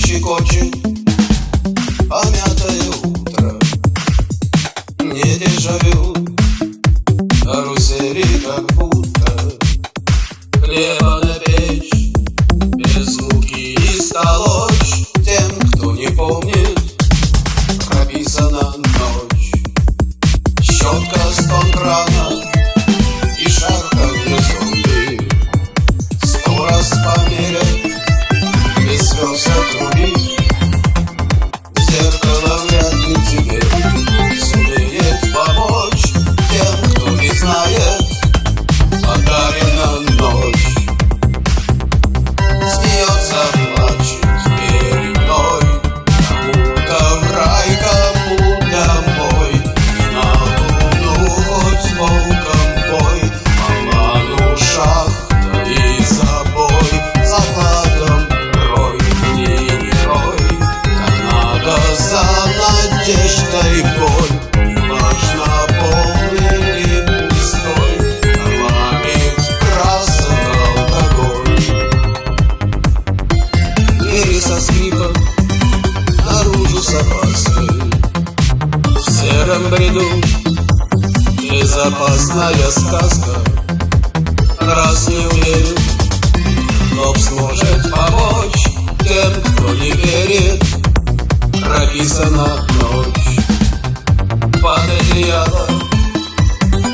she got you. Боль Неважно, полный или пустой Кормит красок алкоголь Двери со скрипом Наружу с опаской В сером бреду Безопасная сказка. Раз не уверен Но сможет помочь Тем, кто не верит. Прописана ночь под одеялом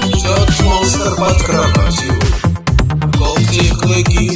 Ждет монстр под кроватью. Волки клыки